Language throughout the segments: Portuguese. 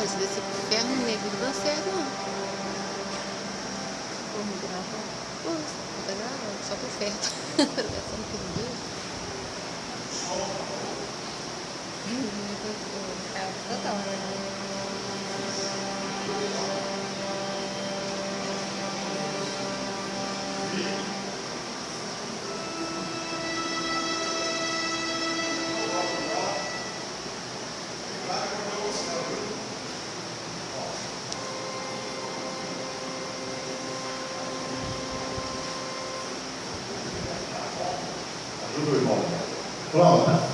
coisa desse ferro negro dá certo, não. Como gravar? Pô, tá gravando, só por perto. Gastando pneu. Total, né? Ajuda Pronta.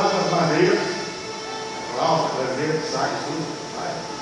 Um lado das madeiras, flauta, clarinete, sax, tudo, vai.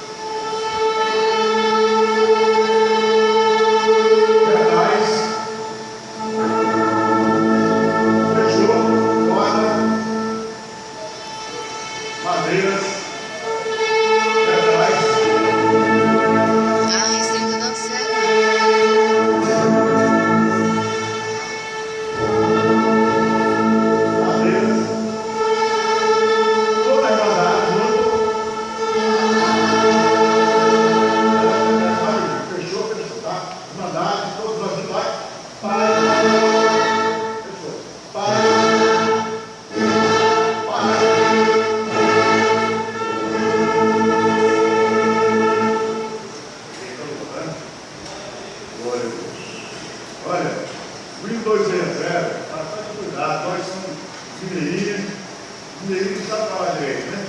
Mineirinhos não sabe falar direito, né?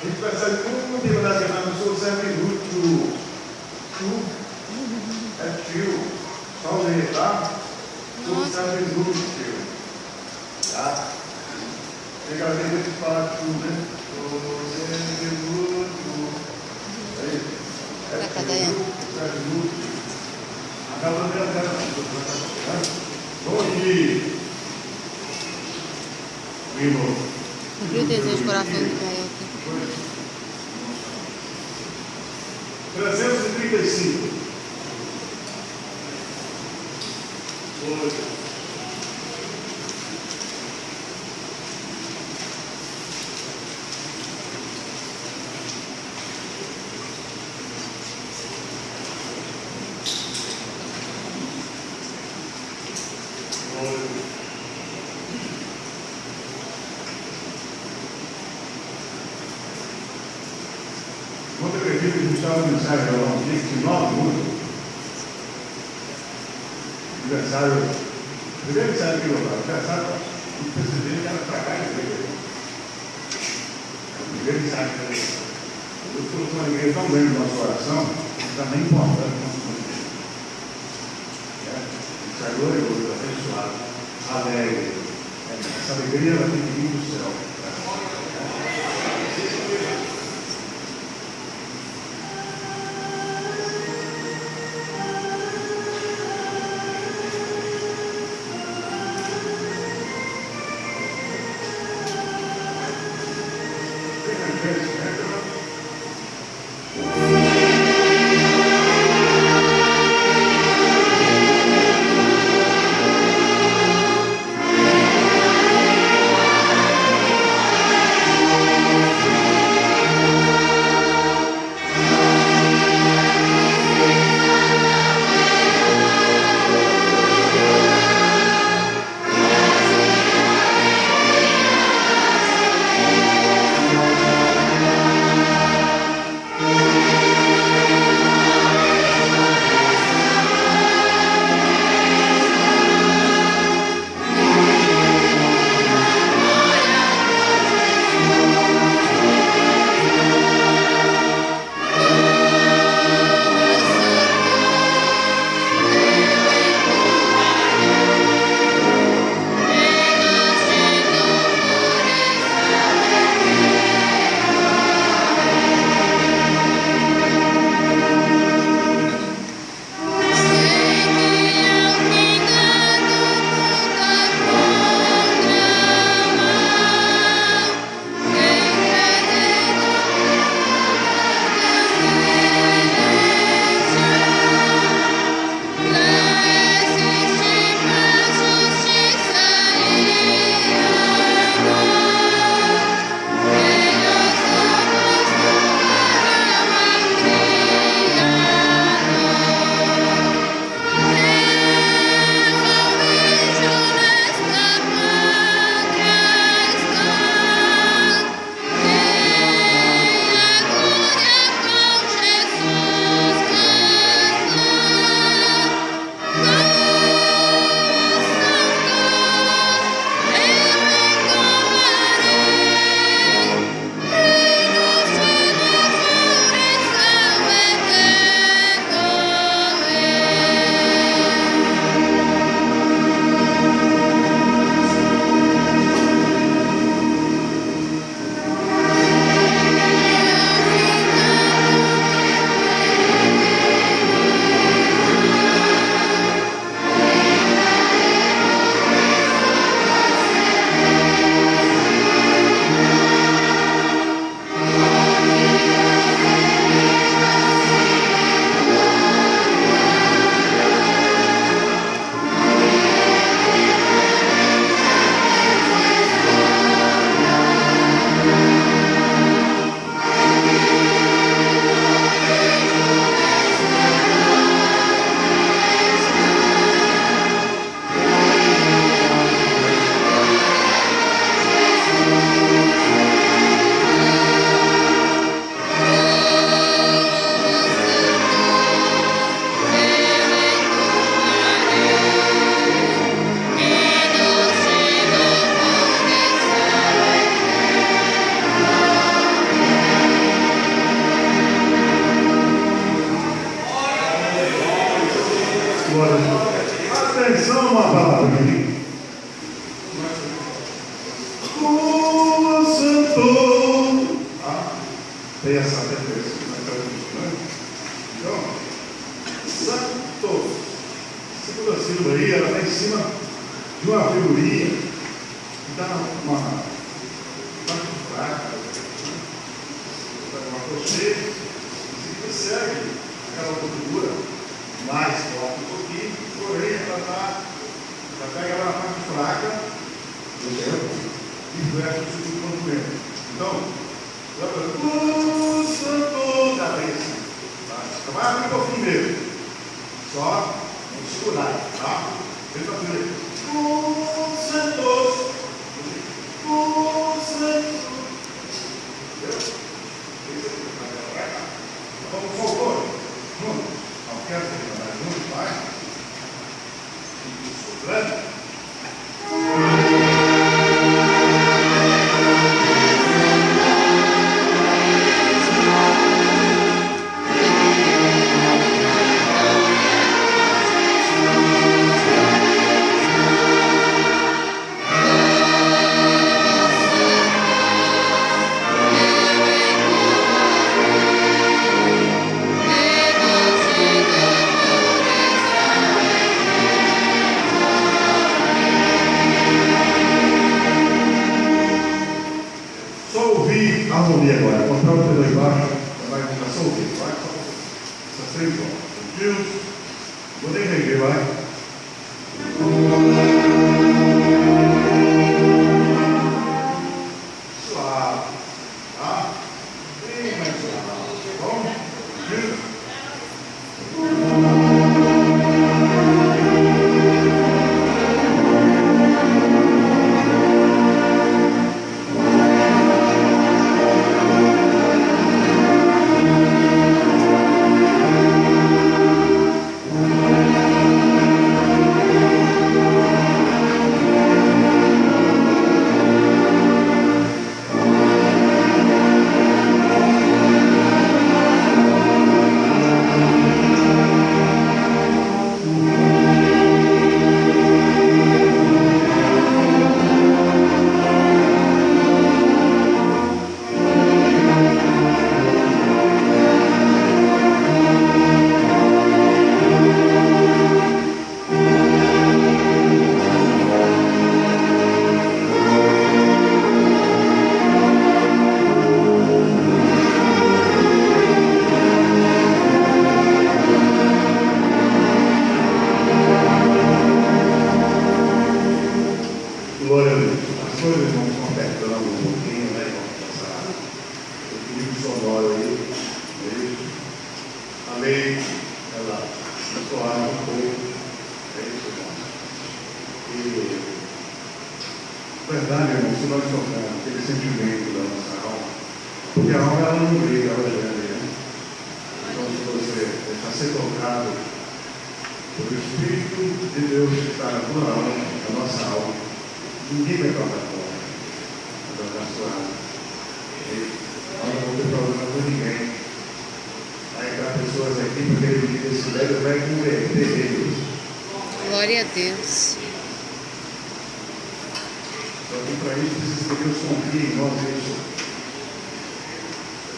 A gente percebe como tem na semana, não sou Zé Minuto, tio, é tio, só Zé, tá? Sou Zé Minuto, tio, tá? Tem que aprender a falar tio, né? Aí, é tio. Zé Minuto, Acaba de andar. Bom dia. Vivo. O desejo coração Gael aqui. 335. Hoje. Hoje. Quando eu acredito que no aniversário de Alão, dia 19 de julho, aniversário, primeiro aniversário que eu estava, aniversário do presidente era para cá e veio. Primeiro aniversário que eu estava. Eu com uma igreja tão grande no nosso coração, que está nem importando o nosso coração. É, Isso é glorioso, abençoado, alegre. É, Essa alegria ela tem que vir do céu.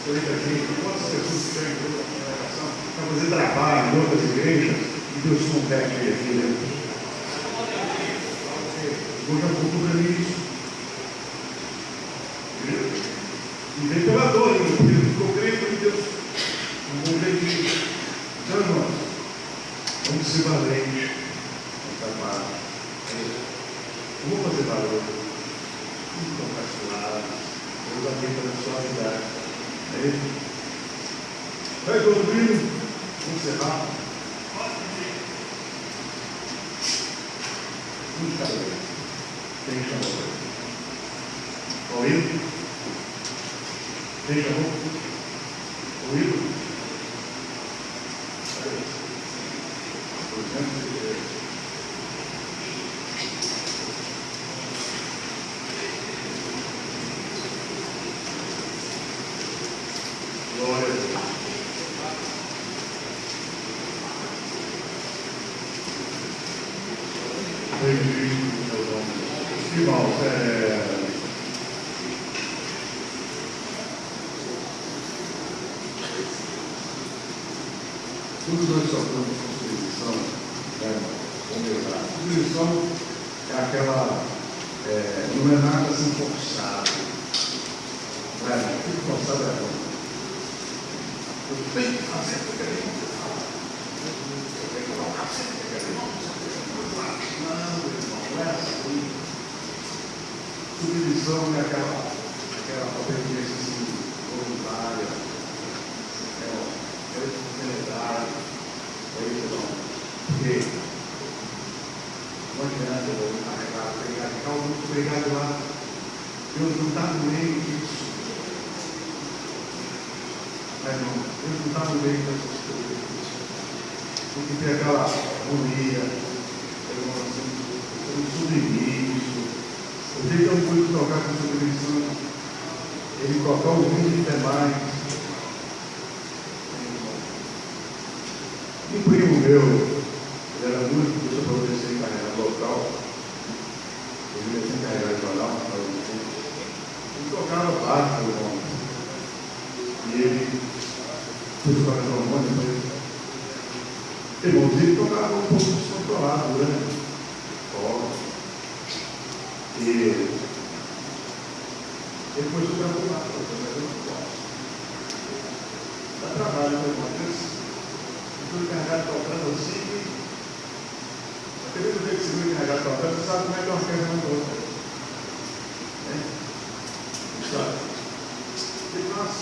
eu entrevistei quantas pessoas que estão em toda a congregação para fazer trabalho em outras igrejas e Deus compete aqui dentro. Hoje eu cultura cobrando isso. E vem pela dor, eu estou crendo em Deus. Não vou ver. Então, irmãos, vamos ser valentes. Vamos trabalhar. Vamos fazer valor. Vamos compartilhar. Vamos abrir para a sua direito. Ei, Doutrino, vamos encerrar. Um de cada vez. Quem chamou? Paulino? Quem chamou? 对于这种虚报在 todos nós sofremos com seleção, né? Como eu a Seleção é aquela. É, não é nada Submissão é aquela, aquela obediência assim, voluntária. É, é espontaneidade. É isso, não. Porque não adianta eu carregar, pregar, muito pregado lá. Deus não está no meio disso. Mas não, Deus não está no meio dessas coisas. Tem que aquela harmonia, um submisso. O eu pude tocar com submissão, ele tocar o mundo demais. Um primo meu, ele era músico, deixa para você ser encarregado local. Ele ia ser encarregado de orar, ele tocava baixo, irmão. E ele fez o coração harmônico, mas irmãos, ele tocava um pouco descontrolado, né? Ó. E depois eu quero lá, mas eu não posso. Dá trabalho, né, irmão? fui encarregado tocando assim. Aquele jeito que você foi encarregado tocando, você sabe como é que é uma orquestra não toca. Né? Sabe?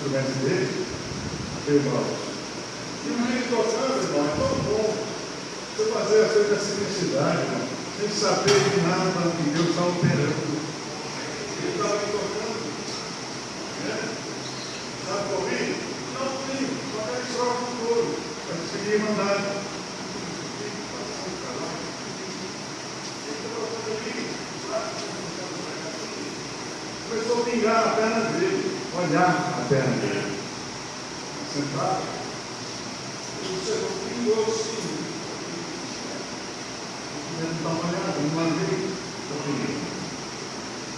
assim, a coração dele, ele tem para né? Para ele. Ele ele a irmãos. E o meio tocando, irmão, é tão bom. Você fazer as coisas da simplicidade, irmão, sem saber de nada que Deus está operando. Ele estava tocando. Sabe por mim? Não tenho, só que troca o couro. Mas seguir mandado. Começou a pingar a perna dele, olhar a perna dele. Sentado. Você não pingou assim. Não está molhado, não mandei.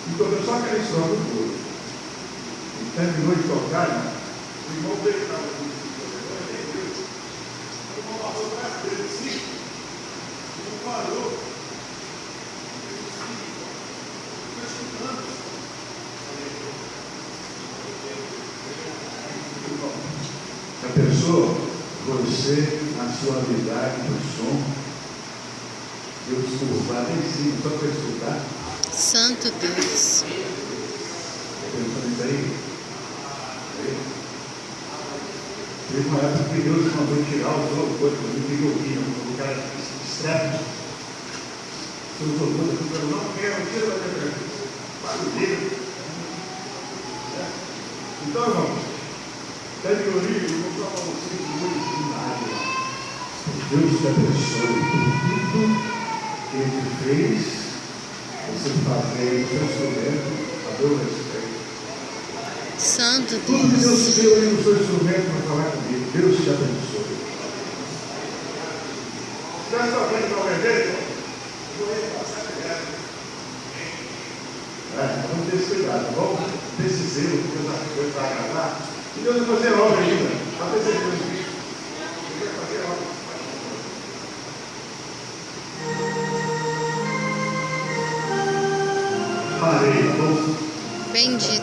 Então eu só quero troca o couro terminou de tocar, o irmão dele estava com o irmão passou perto dele o irmão parou, ele disse, estou escutando. A pessoa, você, na sua habilidade do som, Deus curvar em cima, só para escutar. Santo Deus. Pensando aí? Teve uma época que Deus mandou tirar o jogo, coisa, eu me ouvindo, o cara estrepe. Se não sou contra, eu não quero, tira da minha frente. Barulheiro. Então, irmãos, pede o livro, vou falar para vocês muito de nada. Deus te abençoe por tudo que Ele fez, você fazer o seu instrumento, a Deus respeito. Santo Tudo que Deus Deus. te deu aí no seu instrumento para falar comigo, Deus te abençoe. Já está vendo para vender? Vou repassar direto. É, vamos ter esse cuidado, vamos ter esse zelo, porque as coisas para agradar. E Deus vai fazer obra ainda. Disso. Ele vai fazer? Bendito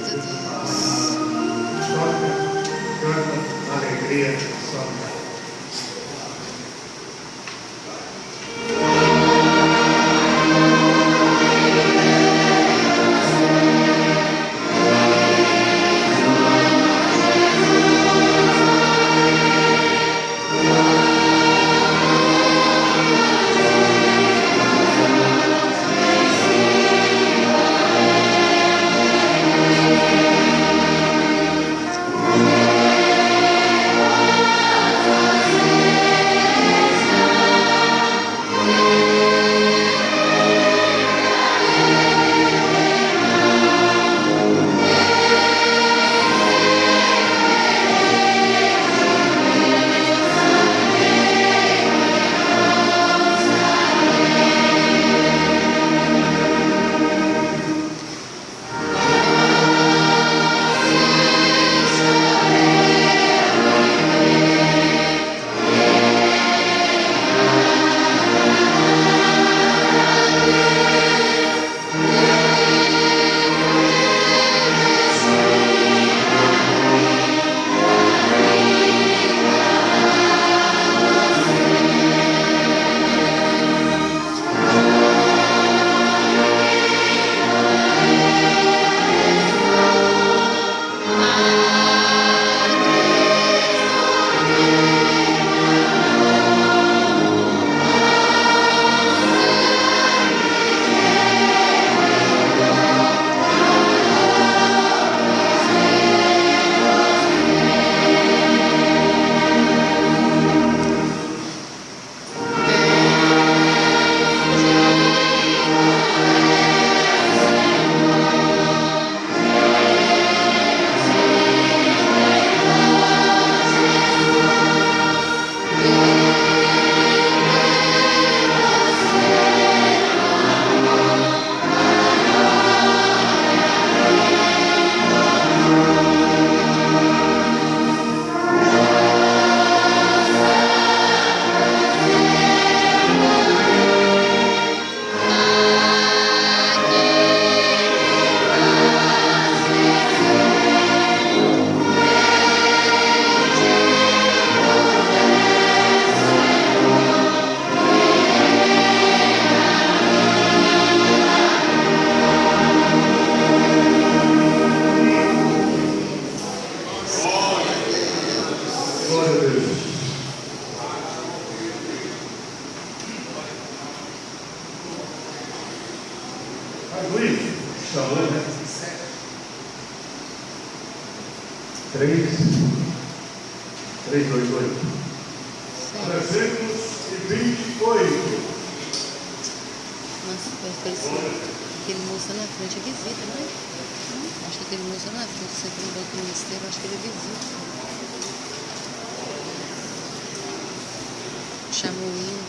chamo o hino.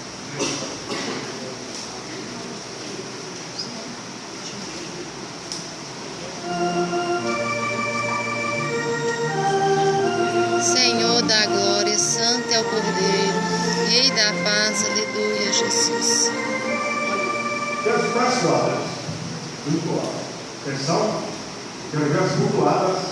Senhor da glória, santo é o Cordeiro, Rei da paz, aleluia, Jesus. Quero ficar muito cultuar. Atenção, quero ver as cultuadas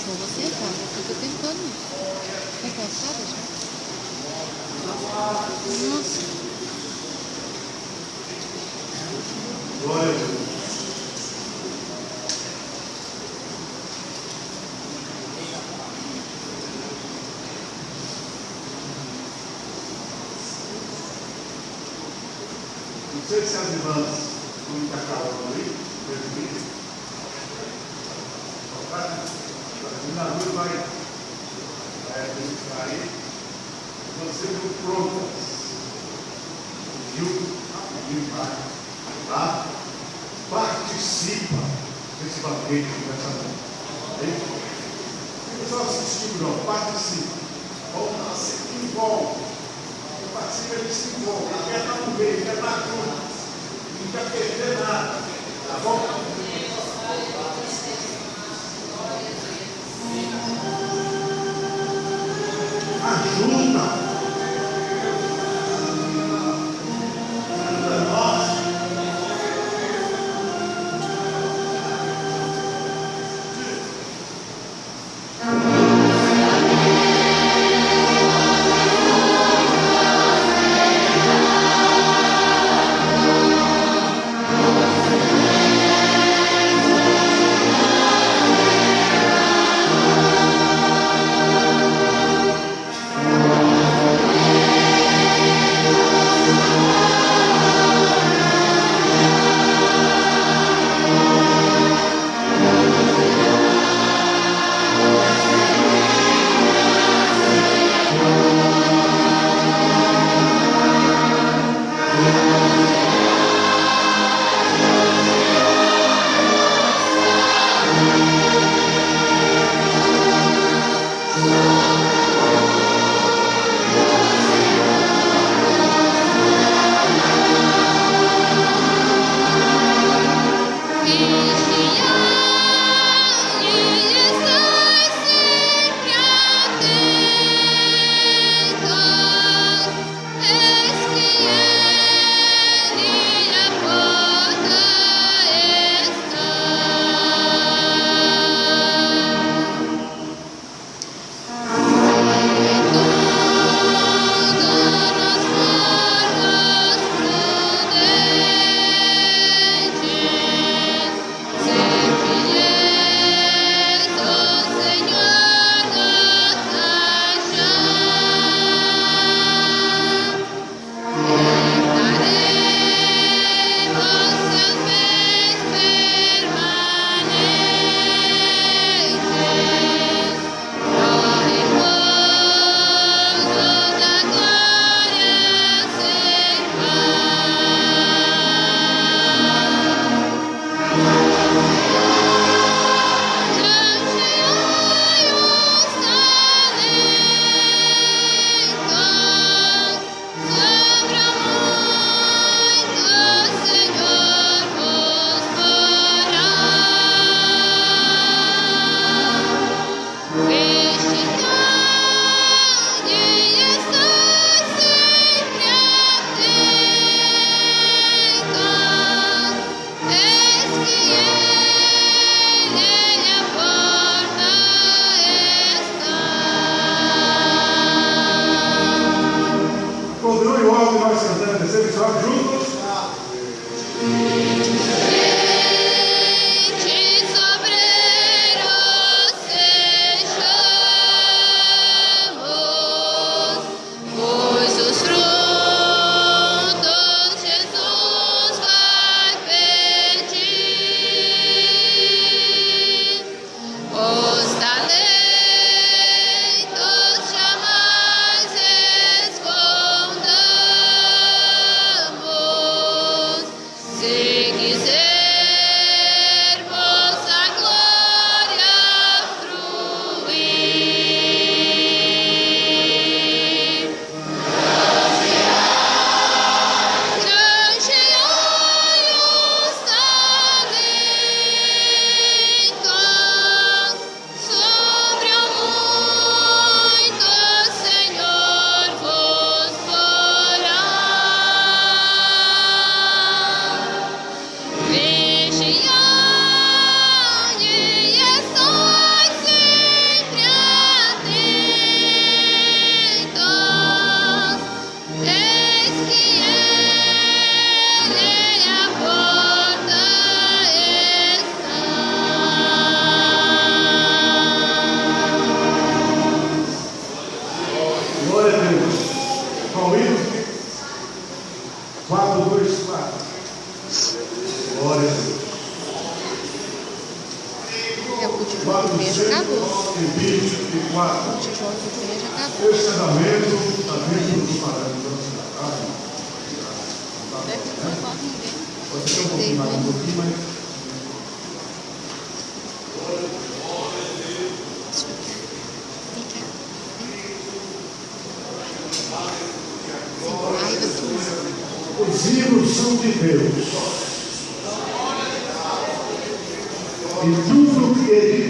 Último, você entra, fica o tempo todo. Tá cansada já? Nossa. Glória a Deus. Não sei se as irmãs estão me acalmando aí, presbítero. A luz vai, vai registrar aí. Então sejam prontas. Viu? Tá? Participa desse banquete dessa noite. Não só assistindo, não. Participa. Vamos lá, se envolve. Participa, ele se envolve. Ele quer dar um beijo, quer dar tudo. Não quer perder nada. Tá bom?